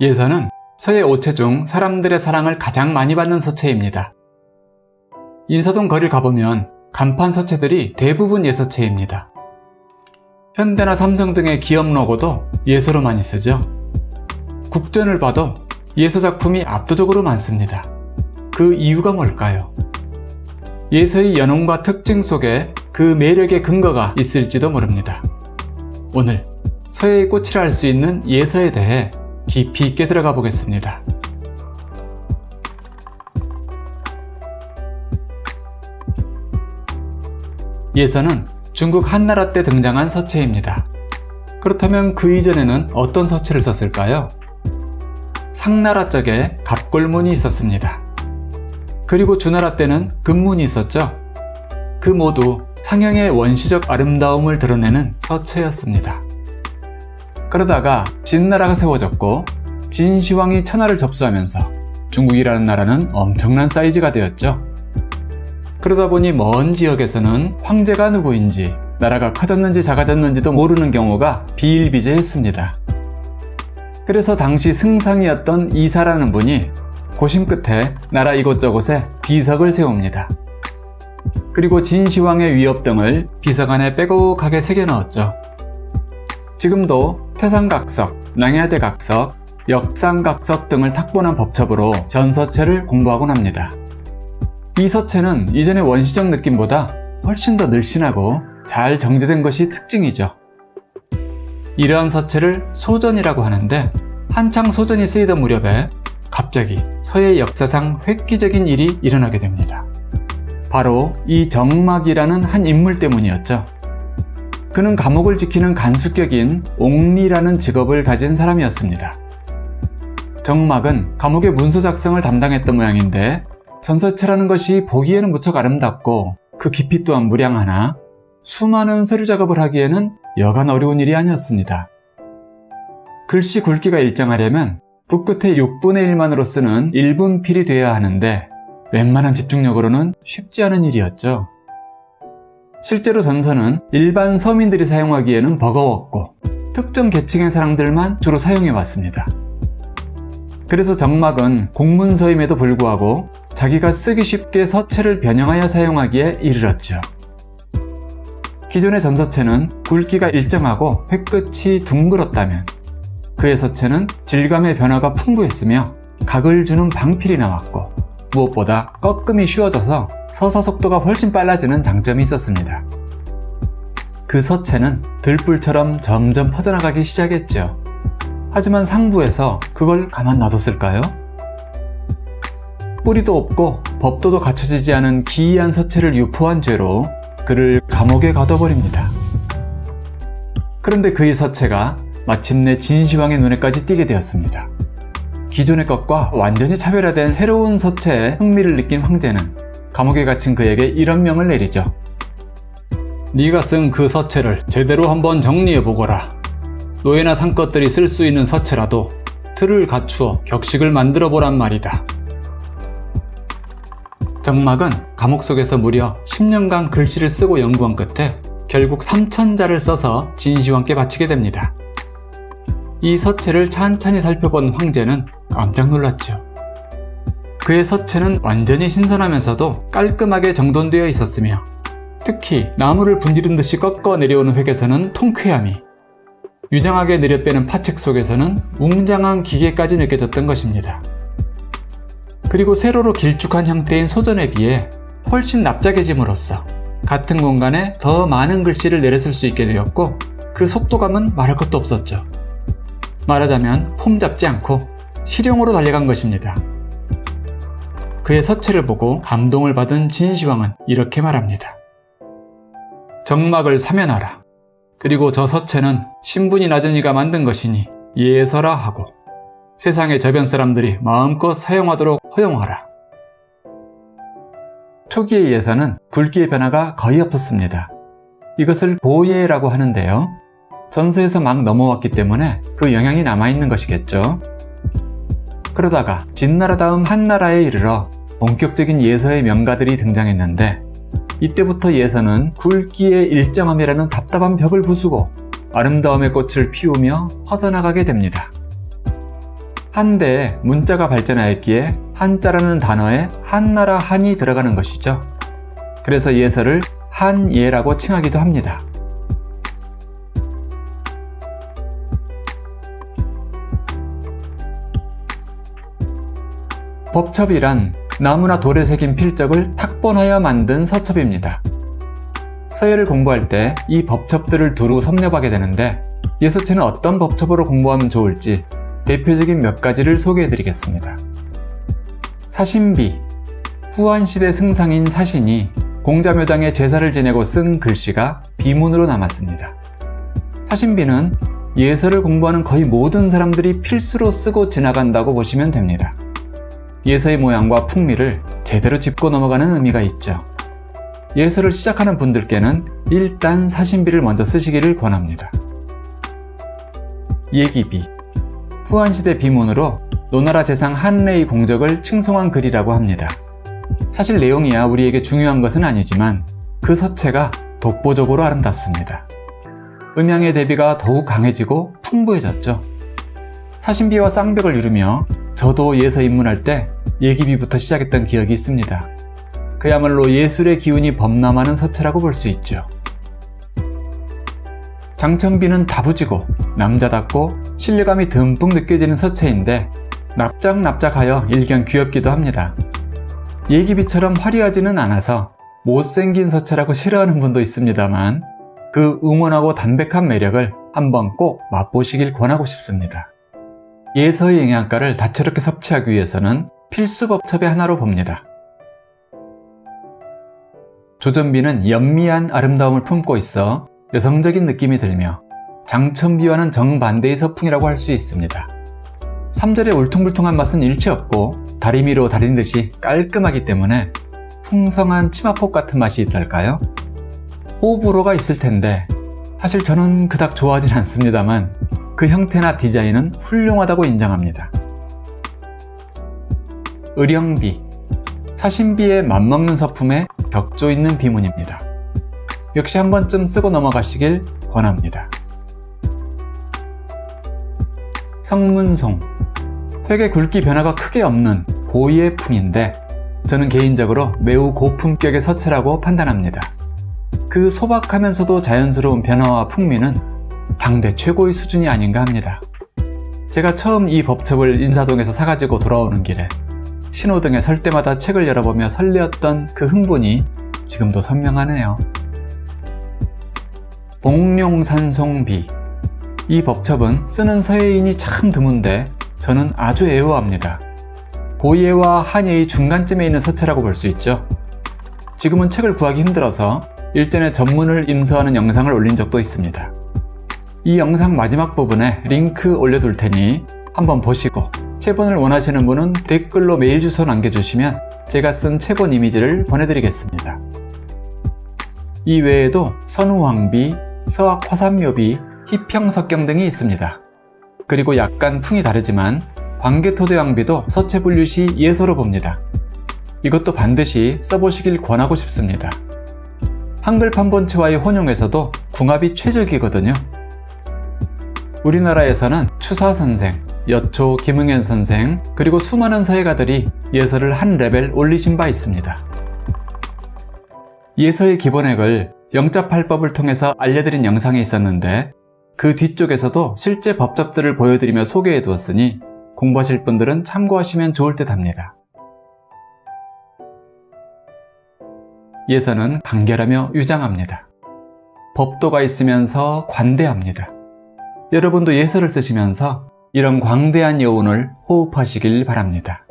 예서는 서예 오체 중 사람들의 사랑을 가장 많이 받는 서체입니다. 인사동 거리를 가보면 간판 서체들이 대부분 예서체입니다. 현대나 삼성 등의 기업 로고도 예서로 많이 쓰죠. 국전을 봐도 예서 작품이 압도적으로 많습니다. 그 이유가 뭘까요? 예서의 연원과 특징 속에 그 매력의 근거가 있을지도 모릅니다. 오늘 서예의 꽃이라 할 수 있는 예서에 대해 깊이 있게 들어가 보겠습니다. 예서는 중국 한나라 때 등장한 서체입니다. 그렇다면 그 이전에는 어떤 서체를 썼을까요? 상나라 쪽에 갑골문이 있었습니다. 그리고 주나라 때는 금문이 있었죠. 그 모두 상형의 원시적 아름다움을 드러내는 서체였습니다. 그러다가 진나라가 세워졌고 진시황이 천하를 접수하면서 중국이라는 나라는 엄청난 사이즈가 되었죠. 그러다 보니 먼 지역에서는 황제가 누구인지 나라가 커졌는지 작아졌는지도 모르는 경우가 비일비재했습니다. 그래서 당시 승상이었던 이사라는 분이 고심 끝에 나라 이곳저곳에 비석을 세웁니다. 그리고 진시황의 위협 등을 비석 안에 빼곡하게 새겨 넣었죠. 지금도 태상각석, 낭야대각석, 역상각석 등을 탁본한 법첩으로 전서체를 공부하곤 합니다. 이 서체는 이전의 원시적 느낌보다 훨씬 더 늘씬하고 잘 정제된 것이 특징이죠. 이러한 서체를 소전이라고 하는데 한창 소전이 쓰이던 무렵에 갑자기 서예 역사상 획기적인 일이 일어나게 됩니다. 바로 이 정막이라는 한 인물 때문이었죠. 그는 감옥을 지키는 간수격인 옥리라는 직업을 가진 사람이었습니다. 정막은 감옥의 문서 작성을 담당했던 모양인데 전서체라는 것이 보기에는 무척 아름답고 그 깊이 또한 무량하나 수많은 서류 작업을 하기에는 여간 어려운 일이 아니었습니다. 글씨 굵기가 일정하려면 붓끝의 6분의 1만으로 쓰는 1분 필이 되어야 하는데 웬만한 집중력으로는 쉽지 않은 일이었죠. 실제로 전서는 일반 서민들이 사용하기에는 버거웠고 특정 계층의 사람들만 주로 사용해 왔습니다. 그래서 정막은 공문서임에도 불구하고 자기가 쓰기 쉽게 서체를 변형하여 사용하기에 이르렀죠. 기존의 전서체는 굵기가 일정하고 획끝이 둥글었다면 그의 서체는 질감의 변화가 풍부했으며 각을 주는 방필이 나왔고 무엇보다 꺾음이 쉬워져서 서사 속도가 훨씬 빨라지는 장점이 있었습니다. 그 서체는 들불처럼 점점 퍼져나가기 시작했죠. 하지만 상부에서 그걸 가만 놔뒀을까요? 뿌리도 없고 법도도 갖춰지지 않은 기이한 서체를 유포한 죄로 그를 감옥에 가둬버립니다. 그런데 그의 서체가 마침내 진시황의 눈에까지 띄게 되었습니다. 기존의 것과 완전히 차별화된 새로운 서체에 흥미를 느낀 황제는 감옥에 갇힌 그에게 이런 명을 내리죠. 네가 쓴 그 서체를 제대로 한번 정리해보거라. 노예나 상것들이 쓸 수 있는 서체라도 틀을 갖추어 격식을 만들어 보란 말이다. 정막은 감옥 속에서 무려 10년간 글씨를 쓰고 연구한 끝에 결국 3천자를 써서 진시황께 바치게 됩니다. 이 서체를 찬찬히 살펴본 황제는 깜짝 놀랐죠. 그의 서체는 완전히 신선하면서도 깔끔하게 정돈되어 있었으며 특히 나무를 분지른 듯이 꺾어 내려오는 획에서는 통쾌함이 유장하게 내려빼는 파책 속에서는 웅장한 기계까지 느껴졌던 것입니다. 그리고 세로로 길쭉한 형태인 소전에 비해 훨씬 납작해짐으로써 같은 공간에 더 많은 글씨를 내려쓸 수 있게 되었고 그 속도감은 말할 것도 없었죠. 말하자면 폼 잡지 않고 실용으로 달려간 것입니다. 그의 서체를 보고 감동을 받은 진시황은 이렇게 말합니다. 정막을 사면하라. 그리고 저 서체는 신분이 낮은 이가 만든 것이니 예서라 하고 세상의 저변 사람들이 마음껏 사용하도록 허용하라. 초기의 예서는 굵기의 변화가 거의 없었습니다. 이것을 고예라고 하는데요. 전서에서 막 넘어왔기 때문에 그 영향이 남아있는 것이겠죠. 그러다가 진나라 다음 한나라에 이르러 본격적인 예서의 명가들이 등장했는데 이때부터 예서는 굵기의 일정함이라는 답답한 벽을 부수고 아름다움의 꽃을 피우며 퍼져나가게 됩니다. 한대에 문자가 발전하였기에 한자라는 단어에 한나라 한이 들어가는 것이죠. 그래서 예서를 한예라고 칭하기도 합니다. 법첩이란 나무나 돌에 새긴 필적을 탁본하여 만든 서첩입니다. 서예를 공부할 때 이 법첩들을 두루 섭렵하게 되는데 예서체는 어떤 법첩으로 공부하면 좋을지 대표적인 몇 가지를 소개해 드리겠습니다. 사신비 후한시대 승상인 사신이 공자묘당에 제사를 지내고 쓴 글씨가 비문으로 남았습니다. 사신비는 예서를 공부하는 거의 모든 사람들이 필수로 쓰고 지나간다고 보시면 됩니다. 예서의 모양과 풍미를 제대로 짚고 넘어가는 의미가 있죠. 예서를 시작하는 분들께는 일단 사신비를 먼저 쓰시기를 권합니다. 예기비 후한시대 비문으로 노나라 재상 한레의 공적을 칭송한 글이라고 합니다. 사실 내용이야 우리에게 중요한 것은 아니지만 그 서체가 독보적으로 아름답습니다. 음양의 대비가 더욱 강해지고 풍부해졌죠. 사신비와 쌍벽을 이루며 저도 예서 입문할 때 예기비부터 시작했던 기억이 있습니다. 그야말로 예술의 기운이 범람하는 서체라고 볼 수 있죠. 장천비는 다부지고 남자답고 신뢰감이 듬뿍 느껴지는 서체인데 납작납작하여 일견 귀엽기도 합니다. 예기비처럼 화려하지는 않아서 못생긴 서체라고 싫어하는 분도 있습니다만 그 응원하고 담백한 매력을 한번 꼭 맛보시길 권하고 싶습니다. 예서의 영양가를 다채롭게 섭취하기 위해서는 필수 법첩의 하나로 봅니다. 조전비는 연미한 아름다움을 품고 있어 여성적인 느낌이 들며 장천비와는 정반대의 서풍이라고 할 수 있습니다. 3절의 울퉁불퉁한 맛은 일체 없고 다리미로 다린 듯이 깔끔하기 때문에 풍성한 치마폭 같은 맛이 있달까요? 호불호가 있을 텐데 사실 저는 그닥 좋아하진 않습니다만 그 형태나 디자인은 훌륭하다고 인정합니다. 의령비 사신비에 맞먹는 서품에 격조 있는 비문입니다. 역시 한 번쯤 쓰고 넘어가시길 권합니다. 성문송 획의 굵기 변화가 크게 없는 고유의 풍인데 저는 개인적으로 매우 고품격의 서체라고 판단합니다. 그 소박하면서도 자연스러운 변화와 풍미는 당대 최고의 수준이 아닌가 합니다. 제가 처음 이 법첩을 인사동에서 사가지고 돌아오는 길에 신호등에 설 때마다 책을 열어보며 설레었던 그 흥분이 지금도 선명하네요. 봉룡산송비 이 법첩은 쓰는 서예인이 참 드문데 저는 아주 애호합니다. 고예와 한예의 중간쯤에 있는 서체라고 볼 수 있죠. 지금은 책을 구하기 힘들어서 일전에 전문을 임서하는 영상을 올린 적도 있습니다. 이 영상 마지막 부분에 링크 올려둘 테니 한번 보시고 체본을 원하시는 분은 댓글로 메일 주소 남겨주시면 제가 쓴 체본 이미지를 보내드리겠습니다. 이 외에도 선우황비, 서학화산묘비, 희평석경 등이 있습니다. 그리고 약간 풍이 다르지만 광개토대왕비도 서체 분류 시 예서로 봅니다. 이것도 반드시 써보시길 권하고 싶습니다. 한글 판본체와의 혼용에서도 궁합이 최적이거든요. 우리나라에서는 추사 선생, 여초 김응현 선생, 그리고 수많은 서예가들이 예서를 한 레벨 올리신 바 있습니다. 예서의 기본획을 영자팔법을 통해서 알려드린 영상이 있었는데 그 뒤쪽에서도 실제 법첩들을 보여드리며 소개해 두었으니 공부하실 분들은 참고하시면 좋을 듯 합니다. 예서는 간결하며 유장합니다. 법도가 있으면서 관대합니다. 여러분도 예서를 쓰시면서 이런 광대한 여운을 호흡하시길 바랍니다.